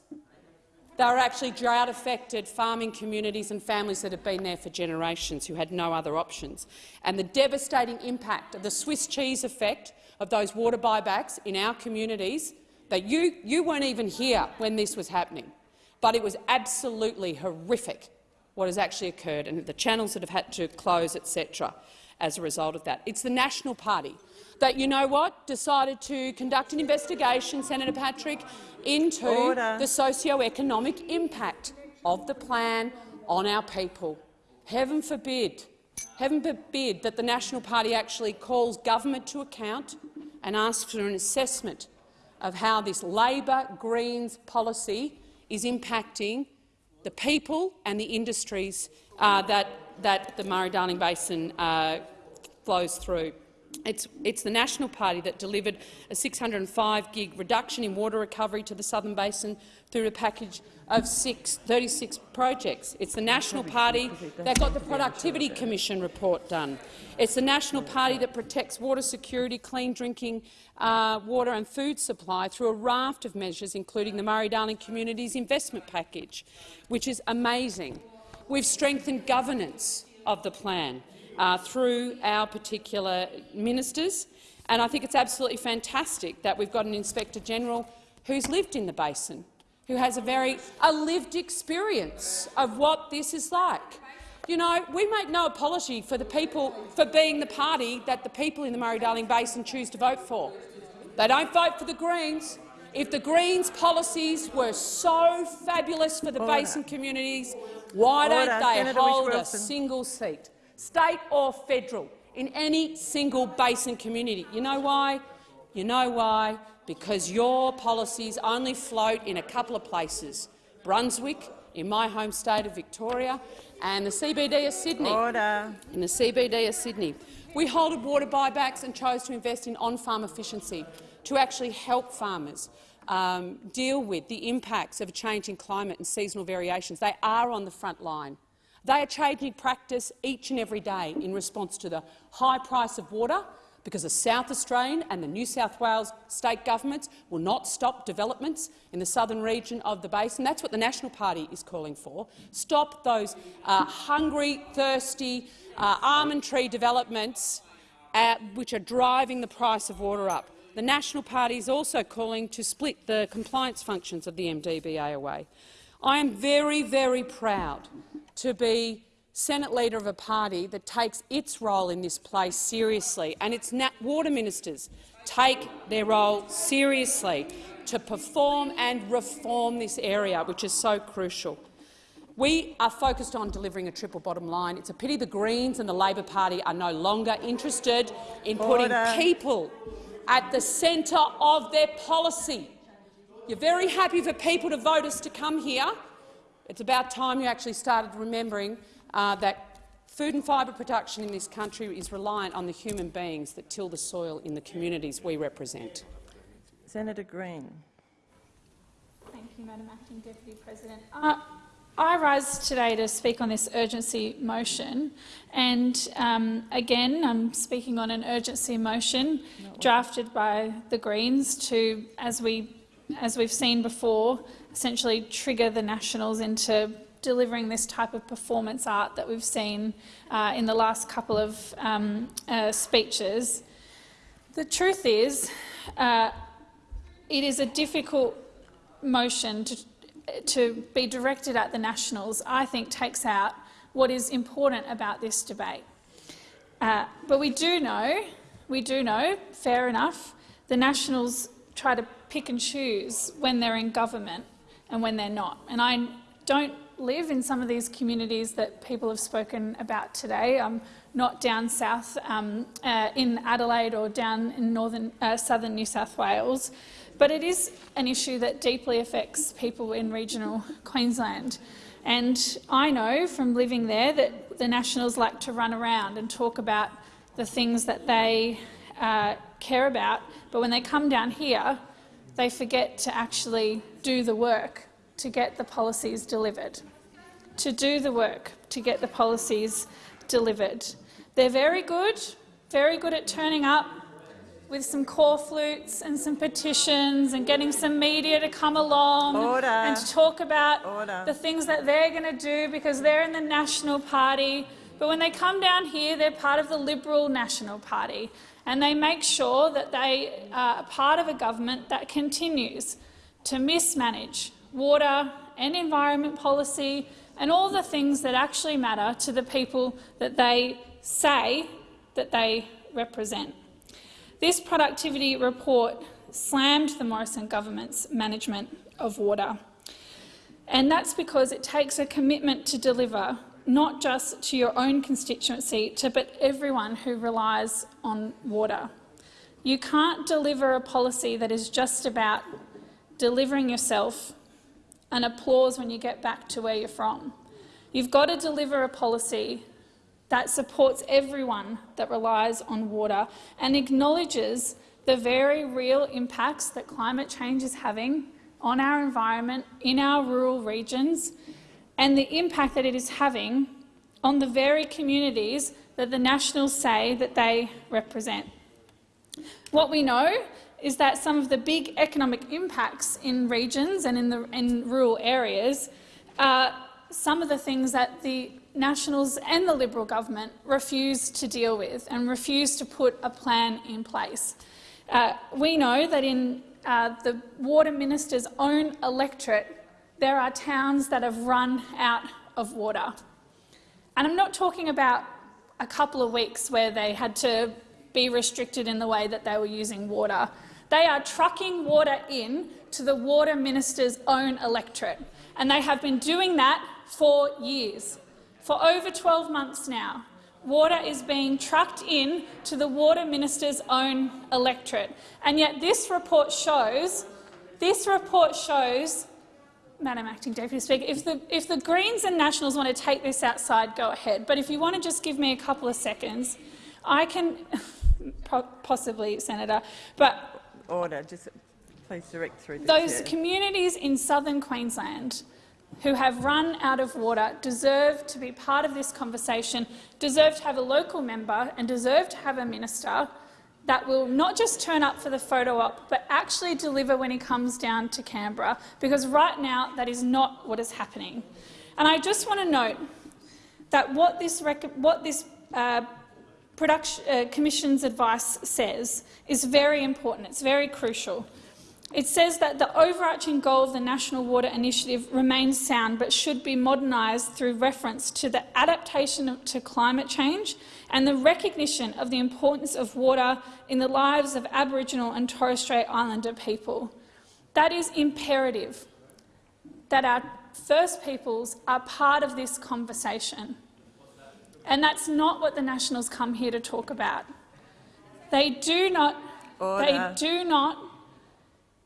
[SPEAKER 5] They were actually drought-affected farming communities and families that have been there for generations who had no other options. And the devastating impact of the Swiss cheese effect of those water buybacks in our communities, that you, you weren't even here when this was happening, but it was absolutely horrific what has actually occurred and the channels that have had to close, etc., as a result of that. It's the National Party that, you know what, decided to conduct an investigation, Senator Patrick, into
[SPEAKER 3] Order.
[SPEAKER 5] the socio-economic impact of the plan on our people. Heaven forbid, heaven forbid that the National Party actually calls government to account and asks for an assessment of how this Labor Greens policy is impacting the people and the industries uh, that, that the Murray-Darling Basin uh, flows through. It's, it's, the National Party that delivered a 605 gig reduction in water recovery to the Southern Basin through a package of six, 36 projects. It's the National Party that got the Productivity Commission report done. It's the National Party that protects water security, clean drinking uh, water and food supply through a raft of measures, including the Murray-Darling Communities Investment Package, which is amazing. We've strengthened governance of the plan uh, through our particular ministers, and I think it's absolutely fantastic that we've got an Inspector-General who's lived in the basin, who has a very a lived experience of what this is like. You know, we make no apology for the people for being the party that the people in the Murray-Darling Basin choose to vote for. They don't vote for the Greens. If the Greens' policies were so fabulous for the
[SPEAKER 3] Order.
[SPEAKER 5] basin communities, why
[SPEAKER 3] Order.
[SPEAKER 5] don't they
[SPEAKER 3] Senator
[SPEAKER 5] hold a single seat, state or federal, in any single basin community? You know why? You know why? Because your policies only float in a couple of places, Brunswick, in my home state of Victoria, and the CBD of Sydney
[SPEAKER 3] Order.
[SPEAKER 5] in the CBD of Sydney. We halted water buybacks and chose to invest in on-farm efficiency to actually help farmers um, deal with the impacts of a changing climate and seasonal variations. They are on the front line. They are changing practice each and every day in response to the high price of water because the South Australian and the New South Wales state governments will not stop developments in the southern region of the basin. That's what the National Party is calling for. Stop those uh, hungry, thirsty, uh, almond tree developments uh, which are driving the price of water up. The National Party is also calling to split the compliance functions of the MDBA away. I am very, very proud to be Senate leader of a party that takes its role in this place seriously, and its water ministers take their role seriously to perform and reform this area, which is so crucial. We are focused on delivering a triple bottom line. It's a pity the Greens and the Labor Party are no longer interested in putting
[SPEAKER 3] Order.
[SPEAKER 5] people at the centre of their policy. You're very happy for people to vote us to come here. It's about time you actually started remembering uh, that food and fibre production in this country is reliant on the human beings that till the soil in the communities we represent.
[SPEAKER 3] Senator Green.
[SPEAKER 8] Thank you, Madam Acting Deputy President. Uh, I rise today to speak on this urgency motion, and um, again, I'm speaking on an urgency motion drafted by the Greens to, as we, as we've seen before, essentially trigger the Nationals into delivering this type of performance art that we've seen uh, in the last couple of um, uh, speeches. The truth is, uh, it is a difficult motion to, to be directed at the Nationals, I think takes out what is important about this debate. Uh, but we do know, we do know, fair enough, the Nationals try to pick and choose when they're in government and when they're not. And I don't live in some of these communities that people have spoken about today. I'm not down south um, uh, in Adelaide or down in northern, uh, southern New South Wales, but it is an issue that deeply affects people in regional Queensland. And I know from living there that the Nationals like to run around and talk about the things that they uh, care about, but when they come down here, they forget to actually do the work to get the policies delivered, to do the work to get the policies delivered. They're very good, very good at turning up with some corflutes and some petitions and getting some media to come along
[SPEAKER 3] Order.
[SPEAKER 8] and to talk about
[SPEAKER 3] Order.
[SPEAKER 8] the things that they're going to do because they're in the National Party. But when they come down here, they're part of the Liberal National Party and they make sure that they uh, are part of a government that continues to mismanage water and environment policy and all the things that actually matter to the people that they say that they represent. This productivity report slammed the Morrison government's management of water. And that's because it takes a commitment to deliver not just to your own constituency, to, but everyone who relies on water. You can't deliver a policy that is just about delivering yourself and applause when you get back to where you're from. You've got to deliver a policy that supports everyone that relies on water and acknowledges the very real impacts that climate change is having on our environment in our rural regions and the impact that it is having on the very communities that the Nationals say that they represent. What we know is that some of the big economic impacts in regions and in, the, in rural areas are some of the things that the Nationals and the Liberal government refuse to deal with and refuse to put a plan in place. Uh, we know that in uh, the Water Minister's own electorate, there are towns that have run out of water. And I'm not talking about a couple of weeks where they had to be restricted in the way that they were using water. They are trucking water in to the Water Minister's own electorate, and they have been doing that for years. For over 12 months now, water is being trucked in to the Water Minister's own electorate. And yet this report shows, this report shows, Madam Acting Deputy Speaker, if the, if the Greens and Nationals want to take this outside, go ahead. But if you want to just give me a couple of seconds, I can, possibly, Senator, but
[SPEAKER 3] Order. Just please direct through
[SPEAKER 8] those
[SPEAKER 3] chair.
[SPEAKER 8] communities in southern Queensland who have run out of water deserve to be part of this conversation, deserve to have a local member and deserve to have a minister that will not just turn up for the photo op, but actually deliver when he comes down to Canberra, because right now that is not what is happening. And I just want to note that what this, what this uh, uh, Commission's advice says is very important. It's very crucial. It says that the overarching goal of the National Water Initiative remains sound but should be modernised through reference to the adaptation to climate change and the recognition of the importance of water in the lives of Aboriginal and Torres Strait Islander people. That is imperative, that our First Peoples are part of this conversation. And that's not what the Nationals come here to talk about. They do not,
[SPEAKER 3] Order.
[SPEAKER 8] they do not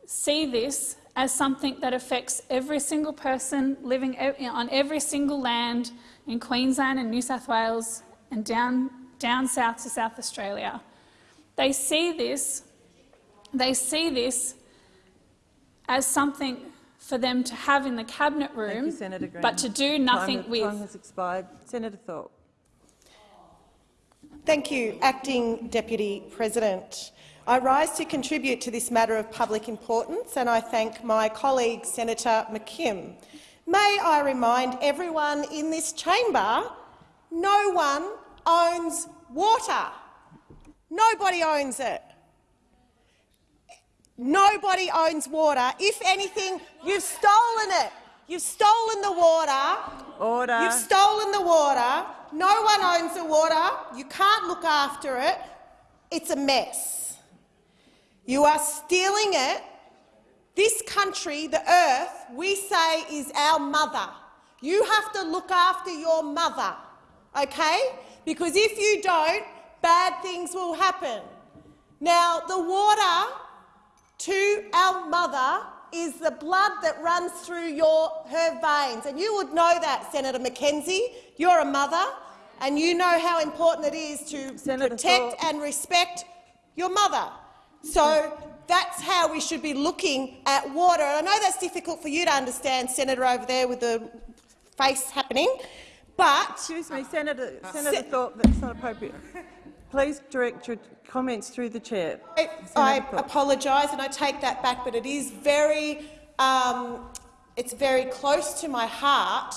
[SPEAKER 8] see this as something that affects every single person living on every single land in Queensland and New South Wales and down, down south to South Australia. They see this, they see this as something for them to have in the cabinet room,
[SPEAKER 3] you,
[SPEAKER 8] but to do nothing
[SPEAKER 3] time,
[SPEAKER 8] with.
[SPEAKER 3] Time has expired. Senator Thorpe.
[SPEAKER 9] Thank you, Acting Deputy President. I rise to contribute to this matter of public importance and I thank my colleague Senator McKim. May I remind everyone in this chamber, no one owns water. Nobody owns it. Nobody owns water. If anything, you've stolen it. You've stolen the water.
[SPEAKER 3] Order.
[SPEAKER 9] You've stolen the water. No one owns the water. You can't look after it. It's a mess. You are stealing it. This country, the earth, we say is our mother. You have to look after your mother, okay? Because if you don't, bad things will happen. Now, the water to our mother is the blood that runs through your, her veins. And you would know that, Senator McKenzie. You're a mother, and you know how important it is to
[SPEAKER 3] Senator
[SPEAKER 9] protect and respect your mother. So that's how we should be looking at water. I know that's difficult for you to understand, Senator, over there with the face happening, but
[SPEAKER 3] Excuse me, Senator, Senator Thorpe, that's not appropriate. Please direct your comments through the chair.
[SPEAKER 9] I, I apologise and I take that back, but it is very, um, it's very close to my heart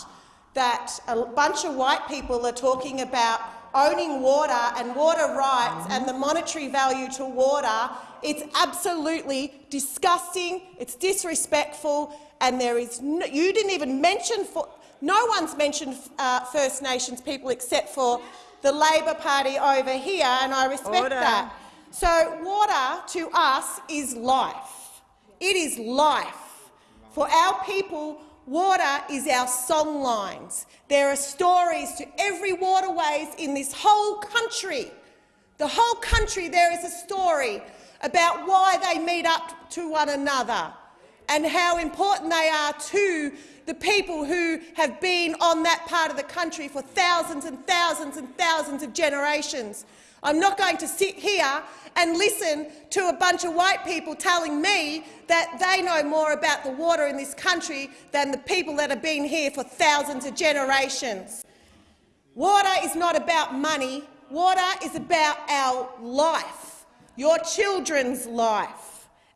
[SPEAKER 9] that a bunch of white people are talking about owning water and water rights and the monetary value to water. It's absolutely disgusting. It's disrespectful, and there is no, you didn't even mention for, no one's mentioned uh, First Nations people except for the Labor Party over here, and I respect
[SPEAKER 3] Order.
[SPEAKER 9] that. So water to us is life. It is life. For our people, water is our song lines. There are stories to every waterways in this whole country. The whole country there is a story about why they meet up to one another and how important they are to the people who have been on that part of the country for thousands and thousands and thousands of generations. I'm not going to sit here and listen to a bunch of white people telling me that they know more about the water in this country than the people that have been here for thousands of generations. Water is not about money. Water is about our life, your children's life,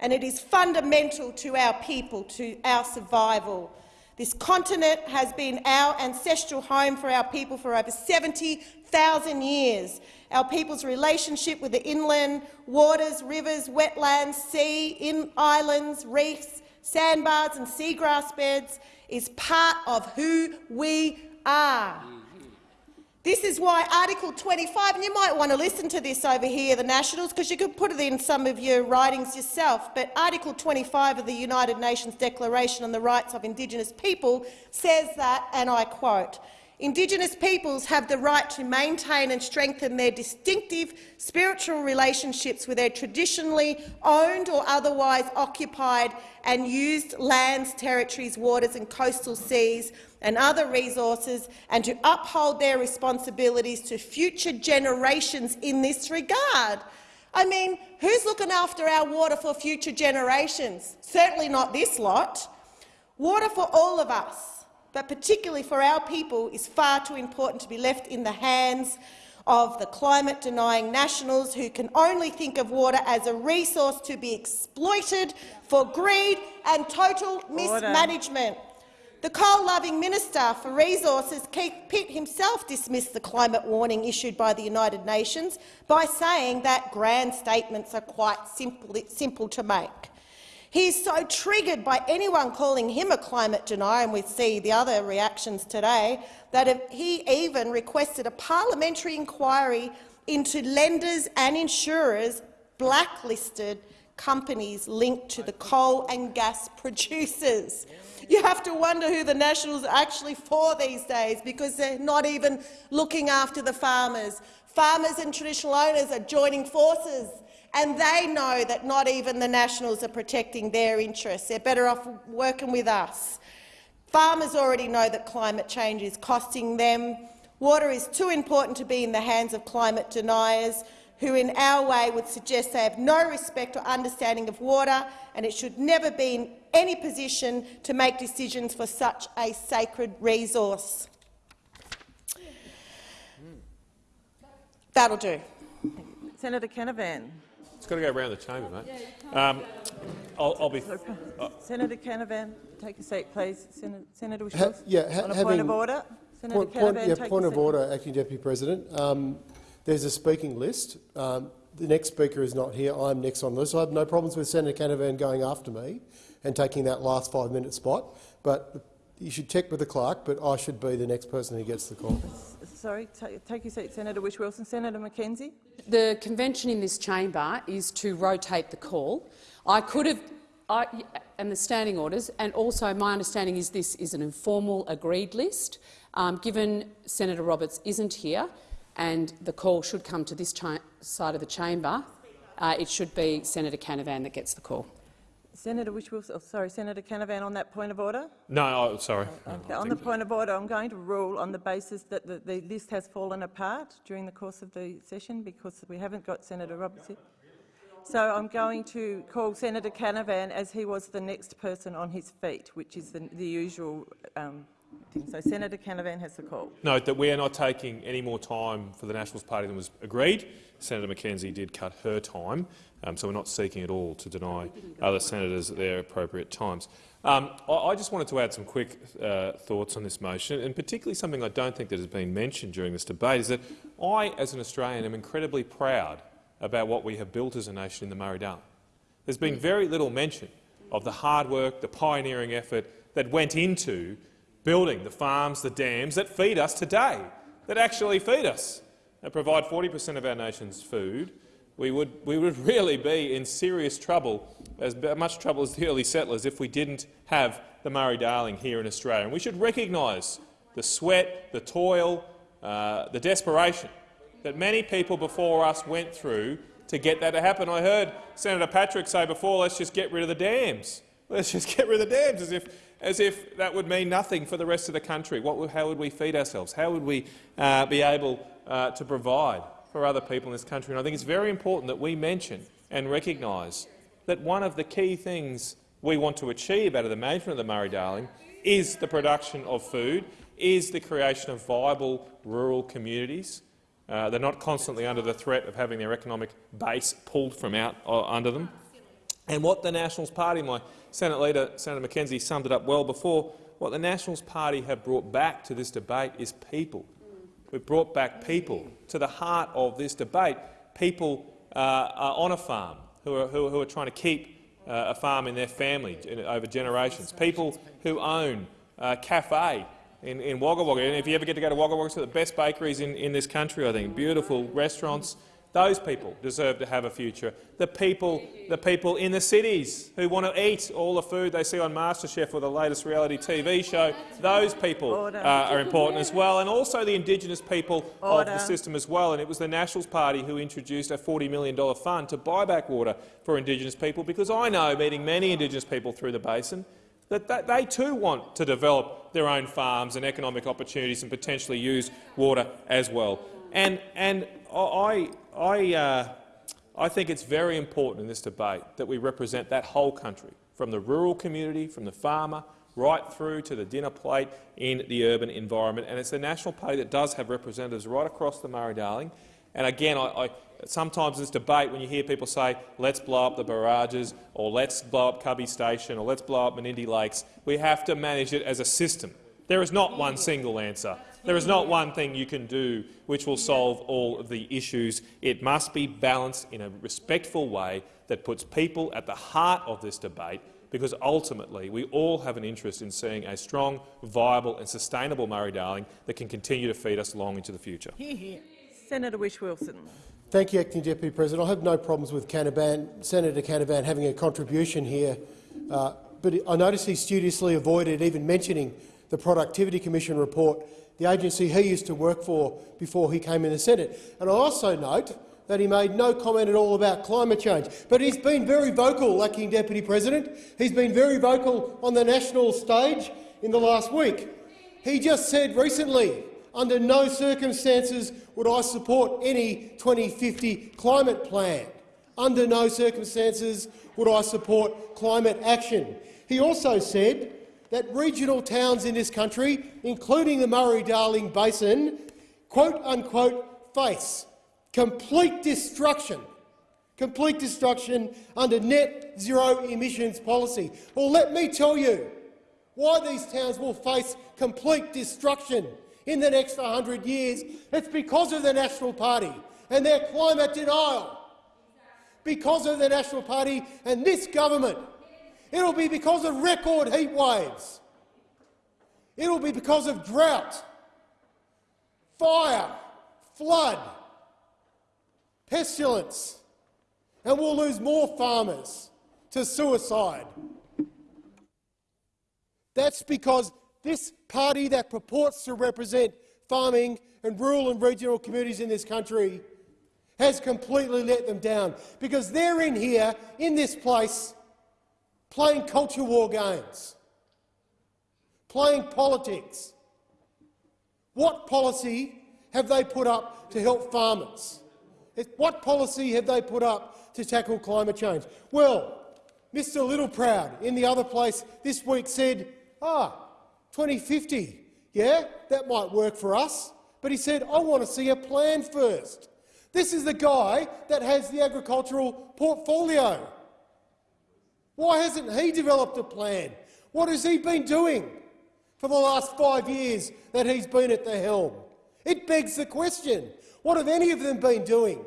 [SPEAKER 9] and it is fundamental to our people, to our survival. This continent has been our ancestral home for our people for over 70,000 years. Our people's relationship with the inland waters, rivers, wetlands, sea, in islands, reefs, sandbars and seagrass beds is part of who we are. This is why Article 25, and you might want to listen to this over here, the Nationals, because you could put it in some of your writings yourself, but Article 25 of the United Nations Declaration on the Rights of Indigenous People says that, and I quote, Indigenous peoples have the right to maintain and strengthen their distinctive spiritual relationships with their traditionally owned or otherwise occupied and used lands, territories, waters and coastal seas and other resources, and to uphold their responsibilities to future generations in this regard. I mean, who's looking after our water for future generations? Certainly not this lot. Water for all of us, but particularly for our people, is far too important to be left in the hands of the climate-denying nationals who can only think of water as a resource to be exploited for greed and total mismanagement. The coal-loving Minister for Resources, Keith Pitt, himself dismissed the climate warning issued by the United Nations by saying that grand statements are quite simple, simple to make. He is so triggered by anyone calling him a climate denier, and we see the other reactions today, that he even requested a parliamentary inquiry into lenders and insurers blacklisted companies linked to the coal and gas producers. You have to wonder who the Nationals are actually for these days, because they're not even looking after the farmers. Farmers and traditional owners are joining forces, and they know that not even the Nationals are protecting their interests. They're better off working with us. Farmers already know that climate change is costing them. Water is too important to be in the hands of climate deniers who in our way would suggest they have no respect or understanding of water and it should never be in any position to make decisions for such a sacred resource. That'll do.
[SPEAKER 3] Senator Canavan.
[SPEAKER 10] It's got to go around the chamber, mate. Um, I'll, I'll be.
[SPEAKER 3] Senator Canavan, take a seat, please. Senator, Senator
[SPEAKER 11] Ha- yeah, ha-
[SPEAKER 3] on a point of order. Senator
[SPEAKER 11] Point, point,
[SPEAKER 3] Canavan,
[SPEAKER 11] yeah,
[SPEAKER 3] take
[SPEAKER 11] point
[SPEAKER 3] a
[SPEAKER 11] of
[SPEAKER 3] seat.
[SPEAKER 11] order, Acting Deputy President. Um, there's a speaking list. Um, the next speaker is not here. I'm next on the list. I have no problems with Senator Canavan going after me and taking that last five-minute spot. But you should check with the clerk, but I should be the next person who gets the call.
[SPEAKER 3] Sorry, take your seat, Senator Whish-Wilson. Senator McKenzie.
[SPEAKER 5] The convention in this chamber is to rotate the call. I could have I, and the standing orders, and also my understanding is this is an informal agreed list. Um, given Senator Roberts isn't here, and the call should come to this side of the chamber, uh, it should be Senator Canavan that gets the call.
[SPEAKER 3] Senator oh, sorry, Senator Canavan, on that point of order.
[SPEAKER 10] No, oh, sorry.
[SPEAKER 3] Okay. On the point of order, I'm going to rule on the basis that the, the list has fallen apart during the course of the session because we haven't got Senator Roberts here. So I'm going to call Senator Canavan as he was the next person on his feet, which is the, the usual um. So Senator Canavan has the call.
[SPEAKER 10] Note that we are not taking any more time for the Nationals Party than was agreed. Senator McKenzie did cut her time, um, so we're not seeking at all to deny other senators at their appropriate times. Um, I, I, just wanted to add some quick uh, thoughts on this motion, and particularly something I don't think that has been mentioned during this debate is that I, as an Australian, am incredibly proud about what we have built as a nation in the Murray-Darling. There's been very little mention of the hard work, the pioneering effort that went into building the farms, the dams that feed us today, that actually feed us, that provide 40 per cent of our nation's food, we would, we would really be in serious trouble, as much trouble as the early settlers, if we didn't have the Murray-Darling here in Australia. And we should recognise the sweat, the toil, uh, the desperation that many people before us went through to get that to happen. I heard Senator Patrick say before, let's just get rid of the dams. Let's just get rid of the dams, as if, as if that would mean nothing for the rest of the country. What, how would we feed ourselves? How would we uh, be able uh, to provide for other people in this country? And I think it's very important that we mention and recognise that one of the key things we want to achieve out of the management of the Murray-Darling is the production of food, is the creation of viable rural communities, uh, they're not constantly under the threat of having their economic base pulled from out uh, under them. And what the Nationals Party, my Senate leader, Senator McKenzie, summed it up well before, what the Nationals Party have brought back to this debate is people. We've brought back people to the heart of this debate, people uh, on a farm who are, who, who are trying to keep uh, a farm in their family over generations, people who own a cafe in, in Wagga Wagga. And if you ever get to go to Wagga Wagga, it's the best bakeries in, in this country, I think. Beautiful restaurants. Those people deserve to have a future. The people, the people in the cities who want to eat all the food they see on MasterChef or the latest reality TV show, those people uh, are important as well, and also the Indigenous people Order. of the system as well. And it was the Nationals Party who introduced a $40 million fund to buy back water for Indigenous people, because I know, meeting many Indigenous people through the basin, that they too want to develop their own farms and economic opportunities and potentially use water as well. And, and I, I, uh, I think it's very important in this debate that we represent that whole country, from the rural community, from the farmer, right through to the dinner plate in the urban environment. And it's the National Party that does have representatives right across the Murray-Darling. And again, I, I, sometimes in this debate, when you hear people say, let's blow up the barrages, or let's blow up Cubby Station, or let's blow up Menindee Lakes, we have to manage it as a system. There is not one single answer. There is not one thing you can do which will solve all of the issues. It must be balanced in a respectful way that puts people at the heart of this debate, because ultimately we all have an interest in seeing a strong, viable and sustainable Murray-Darling that can continue to feed us long into the future.
[SPEAKER 3] Senator Whish Wilson.
[SPEAKER 11] Thank you, Acting Deputy President. I have no problems with Canavan, Senator Canavan having a contribution here, uh, but I notice he studiously avoided even mentioning the Productivity Commission report, the agency he used to work for before he came in the Senate. And I also note that he made no comment at all about climate change. But he's been very vocal, Acting Deputy President. He's been very vocal on the national stage in the last week. He just said recently under no circumstances would I support any 2050 climate plan. Under no circumstances would I support climate action. He also said that regional towns in this country, including the Murray-Darling Basin, quote-unquote face complete destruction complete destruction under net zero emissions policy. Well, let me tell you why these towns will face complete destruction in the next 100 years, it's because of the National Party and their climate denial. Because of the National Party and this government. It'll be because of record heat waves. It'll be because of drought, fire, flood, pestilence, and we'll lose more farmers to suicide. That's because this party that purports to represent farming and rural and regional communities in this country has completely let them down because they're in here, in this place, playing culture war games, playing politics. What policy have they put up to help farmers? What policy have they put up to tackle climate change? Well, Mr Littleproud in the other place this week said, ah, 2050, yeah, that might work for us. But he said, I want to see a plan first. This is the guy that has the agricultural portfolio. Why hasn't he developed a plan? What has he been doing for the last five years that he's been at the helm? It begs the question, what have any of them been doing?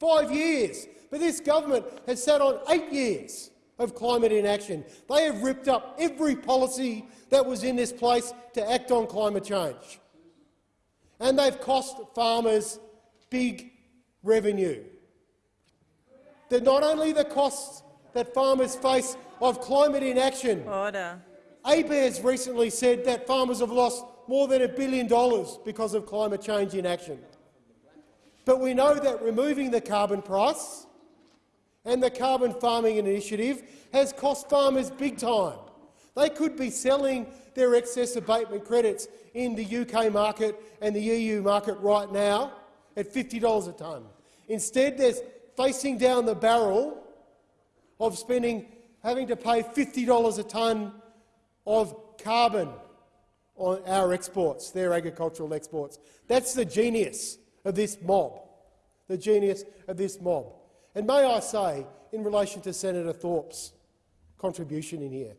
[SPEAKER 11] Five years. But this government has sat on eight years of climate inaction. They have ripped up every policy that was in this place to act on climate change. And they've cost farmers big revenue. They're not only the costs that farmers face of climate inaction.
[SPEAKER 3] Order.
[SPEAKER 11] ABARES recently said that farmers have lost more than a billion dollars because of climate change inaction. But we know that removing the carbon price and the Carbon Farming Initiative has cost farmers big time. They could be selling their excess abatement credits in the UK market and the EU market right now at $50 a tonne. Instead, they're facing down the barrel of spending, having to pay $50 a tonne of carbon on our exports, their agricultural exports. That's the genius of this mob, the genius of this mob. And may I say, in relation to Senator Thorpe's contribution in here,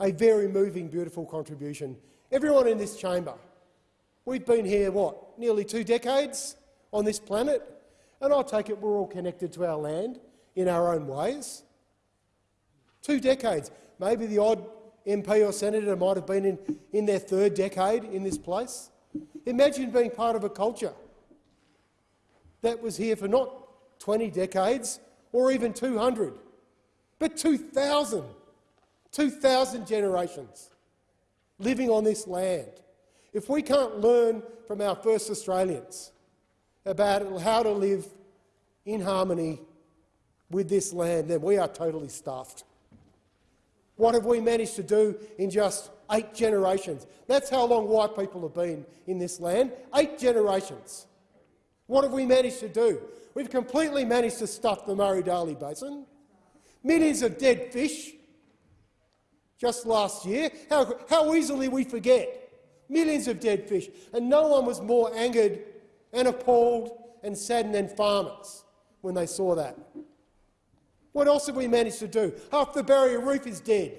[SPEAKER 11] a very moving, beautiful contribution. Everyone in this chamber, we've been here, what, nearly two decades on this planet, and I take it we're all connected to our land in our own ways. Two decades. Maybe the odd MP or senator might have been in, in their third decade in this place. Imagine being part of a culture that was here for not 20 decades or even 200, but 2,000, 2,000 generations living on this land. If we can't learn from our first Australians about how to live in harmony with this land, then we are totally stuffed. What have we managed to do in just eight generations? That's how long white people have been in this land, eight generations. What have we managed to do? We've completely managed to stuff the Murray-Darling Basin. Millions of dead fish just last year. How, how easily we forget. Millions of dead fish. And no one was more angered and appalled and saddened than farmers when they saw that. What else have we managed to do? Half the barrier reef is dead.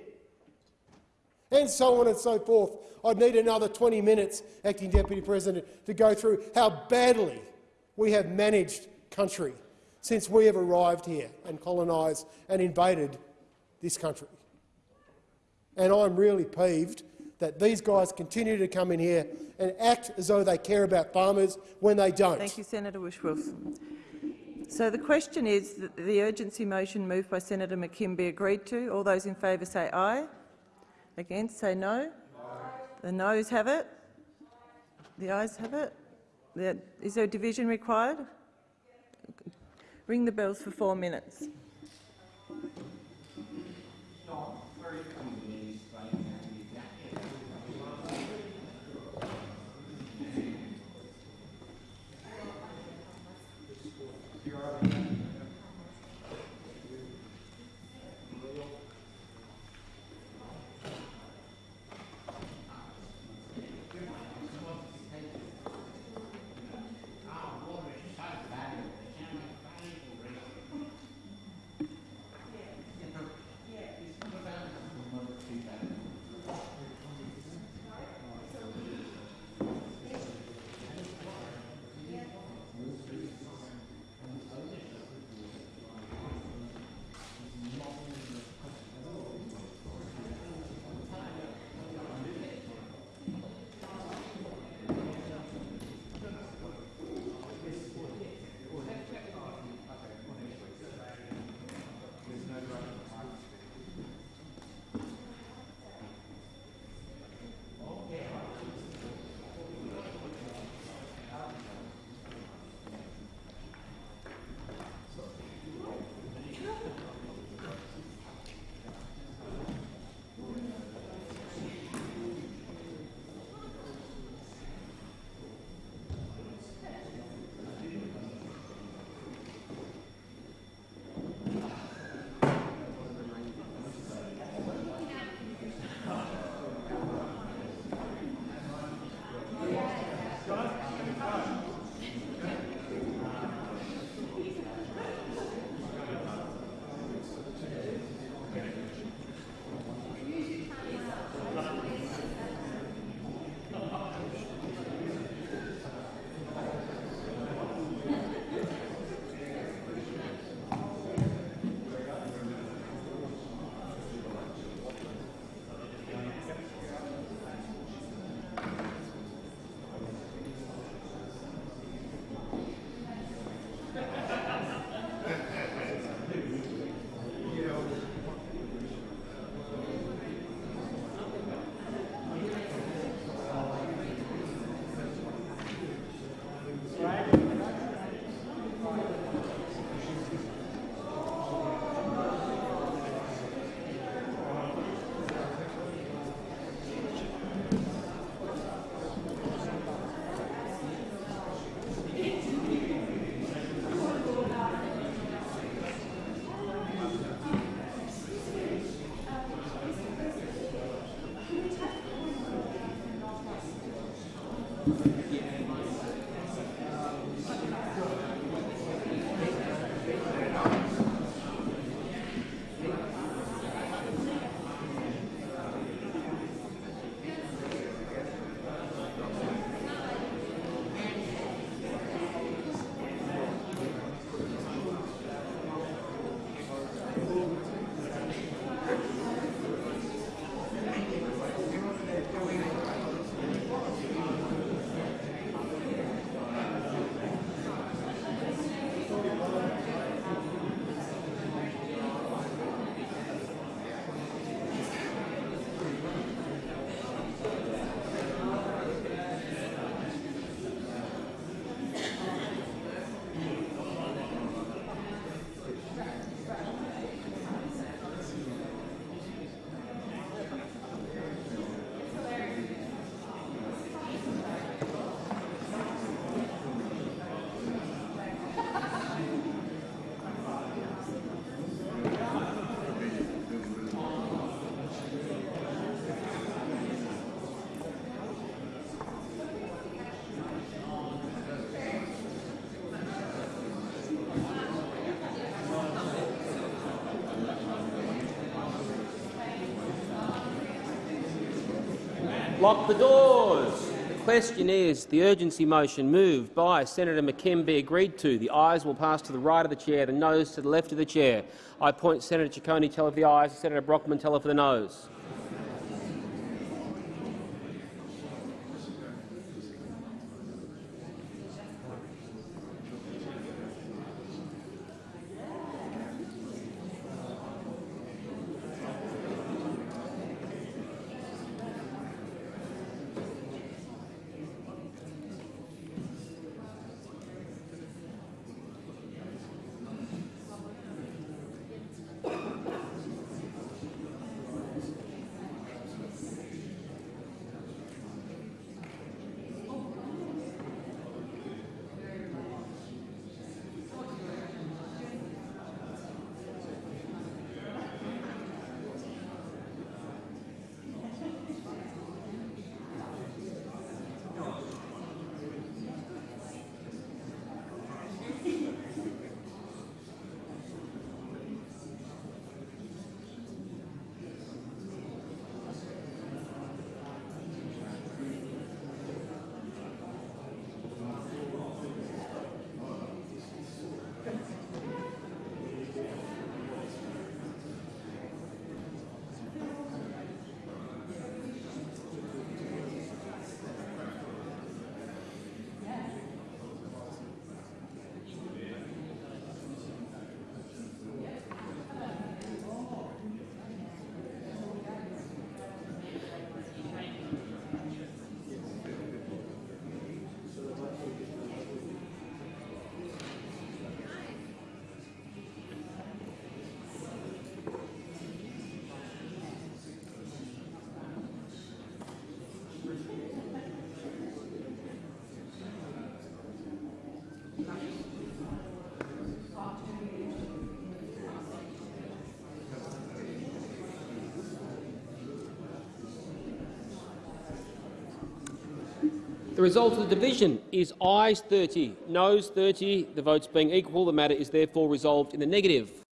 [SPEAKER 11] And so on and so forth. I'd need another 20 minutes, Acting Deputy President, to go through how badly we have managed country since we have arrived here and colonised and invaded this country. And I'm really peeved that these guys continue to come in here and act as though they care about farmers when they don't.
[SPEAKER 3] Thank you, Senator Whish-Wilson. So the question is that the urgency motion moved by Senator McKim be agreed to. All those in favour say aye. Against say no. no. The noes have it. The ayes have it. Is there a division required? Ring the bells for four minutes.
[SPEAKER 1] Lock the doors. The question is, the urgency motion moved by Senator McKim be agreed to. The ayes will pass to the right of the chair, the noes to the left of the chair. I appoint Senator Ciccone teller for the ayes, Senator Brockman teller for the noes. The result of the division is ayes 30, noes 30. The votes being equal, the matter is therefore resolved in the negative.